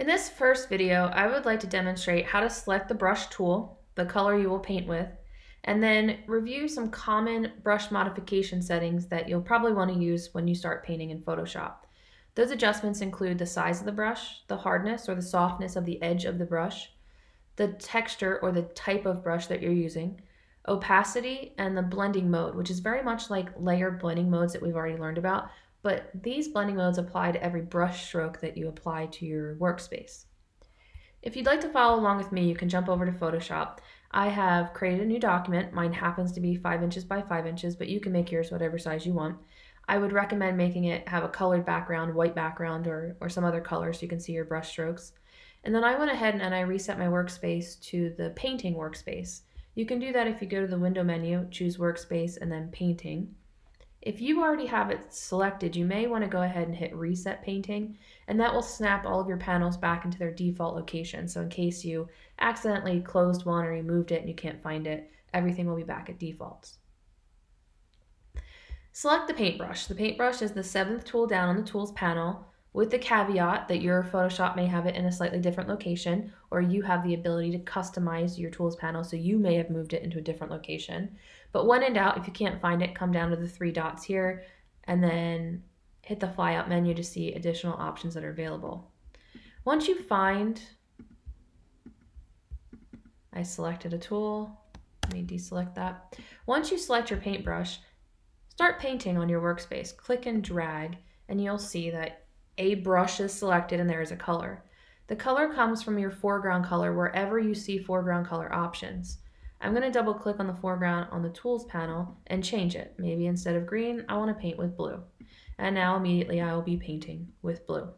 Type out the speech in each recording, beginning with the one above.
In this first video, I would like to demonstrate how to select the brush tool, the color you will paint with, and then review some common brush modification settings that you'll probably want to use when you start painting in Photoshop. Those adjustments include the size of the brush, the hardness or the softness of the edge of the brush, the texture or the type of brush that you're using, opacity, and the blending mode, which is very much like layer blending modes that we've already learned about, but these blending modes apply to every brush stroke that you apply to your workspace. If you'd like to follow along with me, you can jump over to Photoshop. I have created a new document. Mine happens to be 5 inches by 5 inches, but you can make yours whatever size you want. I would recommend making it have a colored background, white background, or, or some other color so you can see your brush strokes. And then I went ahead and I reset my workspace to the painting workspace. You can do that if you go to the window menu, choose workspace, and then painting. If you already have it selected, you may want to go ahead and hit reset painting and that will snap all of your panels back into their default location. So in case you accidentally closed one or you moved it and you can't find it, everything will be back at defaults. Select the paintbrush. The paintbrush is the seventh tool down on the tools panel with the caveat that your Photoshop may have it in a slightly different location or you have the ability to customize your tools panel so you may have moved it into a different location. But when in doubt, if you can't find it, come down to the three dots here and then hit the flyout menu to see additional options that are available. Once you find, I selected a tool, let me deselect that. Once you select your paintbrush, start painting on your workspace. Click and drag and you'll see that a brush is selected and there is a color. The color comes from your foreground color wherever you see foreground color options. I'm going to double click on the foreground on the tools panel and change it. Maybe instead of green, I want to paint with blue. And now immediately I will be painting with blue.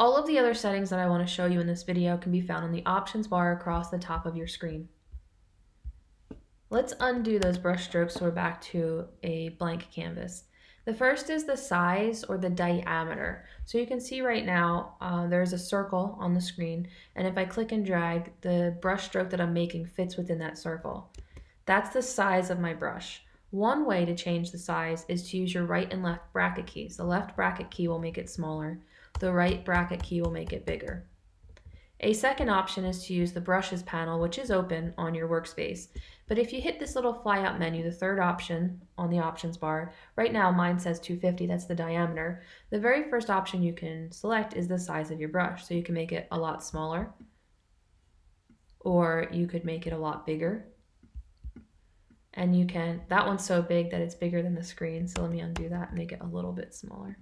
All of the other settings that I want to show you in this video can be found on the options bar across the top of your screen. Let's undo those brush strokes so we're back to a blank canvas. The first is the size or the diameter. So you can see right now uh, there's a circle on the screen and if I click and drag the brush stroke that I'm making fits within that circle. That's the size of my brush. One way to change the size is to use your right and left bracket keys. The left bracket key will make it smaller. The right bracket key will make it bigger. A second option is to use the brushes panel, which is open on your workspace. But if you hit this little flyout menu, the third option on the options bar, right now mine says 250, that's the diameter. The very first option you can select is the size of your brush. So you can make it a lot smaller, or you could make it a lot bigger. And you can, that one's so big that it's bigger than the screen. So let me undo that and make it a little bit smaller.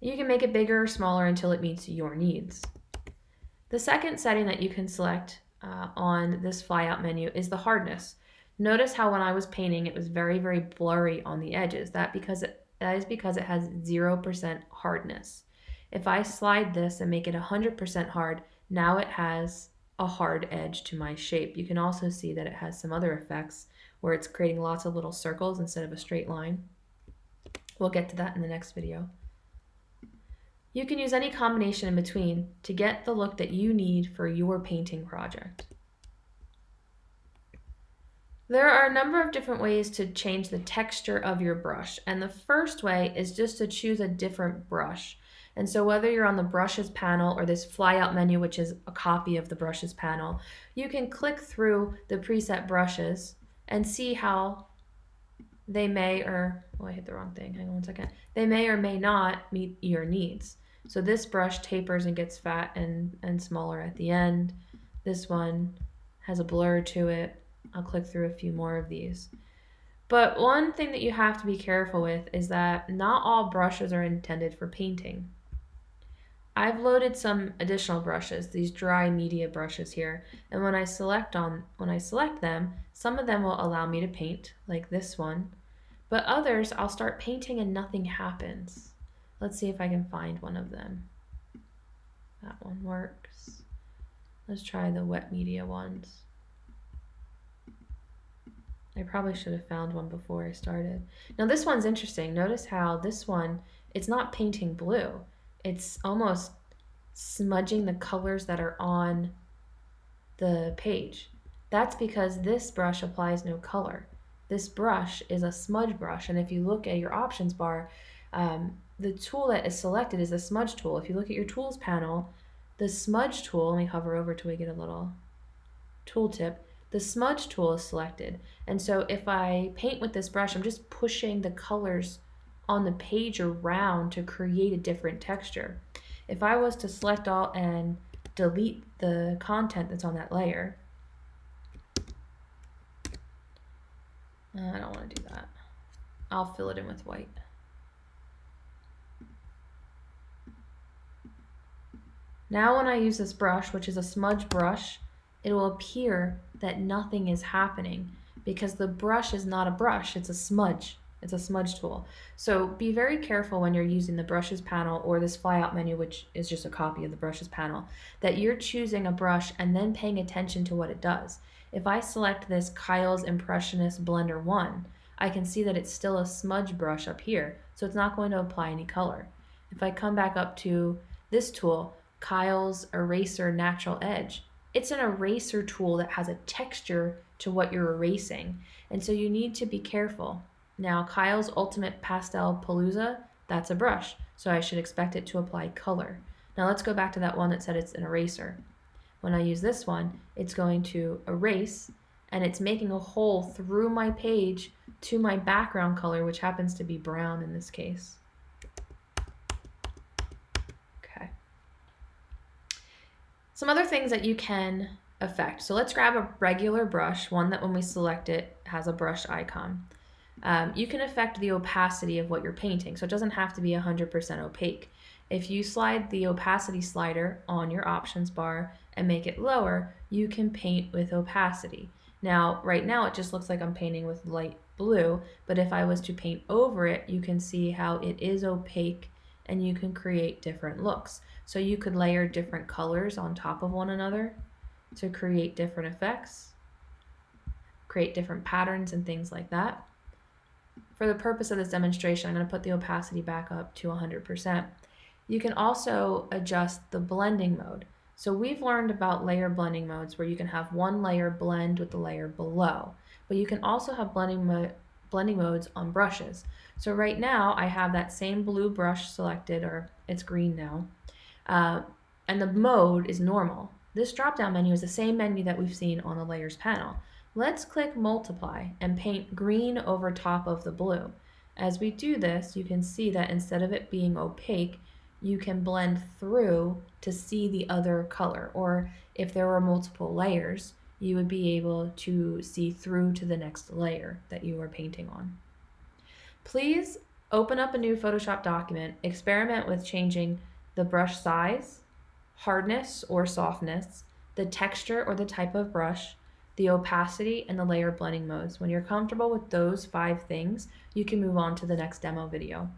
You can make it bigger or smaller until it meets your needs. The second setting that you can select uh, on this flyout menu is the hardness. Notice how when I was painting it was very, very blurry on the edges. That, because it, that is because it has 0% hardness. If I slide this and make it 100% hard, now it has a hard edge to my shape. You can also see that it has some other effects where it's creating lots of little circles instead of a straight line. We'll get to that in the next video. You can use any combination in between to get the look that you need for your painting project. There are a number of different ways to change the texture of your brush and the first way is just to choose a different brush. And so whether you're on the brushes panel or this flyout menu which is a copy of the brushes panel, you can click through the preset brushes and see how they may or, oh I hit the wrong thing, hang on one second. They may or may not meet your needs. So this brush tapers and gets fat and, and smaller at the end. This one has a blur to it. I'll click through a few more of these. But one thing that you have to be careful with is that not all brushes are intended for painting. I've loaded some additional brushes, these dry media brushes here, and when I select on when I select them, some of them will allow me to paint, like this one, but others I'll start painting and nothing happens. Let's see if I can find one of them. That one works. Let's try the wet media ones. I probably should have found one before I started. Now this one's interesting. Notice how this one, it's not painting blue. It's almost smudging the colors that are on the page. That's because this brush applies no color. This brush is a smudge brush, and if you look at your options bar, um, the tool that is selected is the smudge tool. If you look at your tools panel, the smudge tool, let me hover over till we get a little tooltip, the smudge tool is selected. And so if I paint with this brush, I'm just pushing the colors on the page around to create a different texture. If I was to select all and delete the content that's on that layer, I don't want to do that. I'll fill it in with white. Now when I use this brush, which is a smudge brush, it will appear that nothing is happening because the brush is not a brush, it's a smudge. It's a smudge tool. So be very careful when you're using the brushes panel or this flyout menu, which is just a copy of the brushes panel, that you're choosing a brush and then paying attention to what it does. If I select this Kyle's Impressionist Blender 1, I can see that it's still a smudge brush up here, so it's not going to apply any color. If I come back up to this tool, Kyle's Eraser Natural Edge, it's an eraser tool that has a texture to what you're erasing, and so you need to be careful. Now, Kyle's Ultimate Pastel Palooza, that's a brush, so I should expect it to apply color. Now let's go back to that one that said it's an eraser. When I use this one, it's going to erase and it's making a hole through my page to my background color, which happens to be brown in this case. Okay. Some other things that you can affect. So let's grab a regular brush, one that when we select it has a brush icon. Um, you can affect the opacity of what you're painting, so it doesn't have to be 100% opaque. If you slide the opacity slider on your options bar and make it lower, you can paint with opacity. Now, right now it just looks like I'm painting with light blue, but if I was to paint over it, you can see how it is opaque and you can create different looks. So you could layer different colors on top of one another to create different effects, create different patterns and things like that. For the purpose of this demonstration, I'm going to put the opacity back up to 100%. You can also adjust the blending mode. So we've learned about layer blending modes where you can have one layer blend with the layer below, but you can also have blending, mo blending modes on brushes. So right now I have that same blue brush selected, or it's green now, uh, and the mode is normal. This drop-down menu is the same menu that we've seen on the layers panel. Let's click multiply and paint green over top of the blue. As we do this, you can see that instead of it being opaque, you can blend through to see the other color. Or if there were multiple layers, you would be able to see through to the next layer that you are painting on. Please open up a new Photoshop document, experiment with changing the brush size, hardness or softness, the texture or the type of brush, the opacity, and the layer blending modes. When you're comfortable with those five things, you can move on to the next demo video.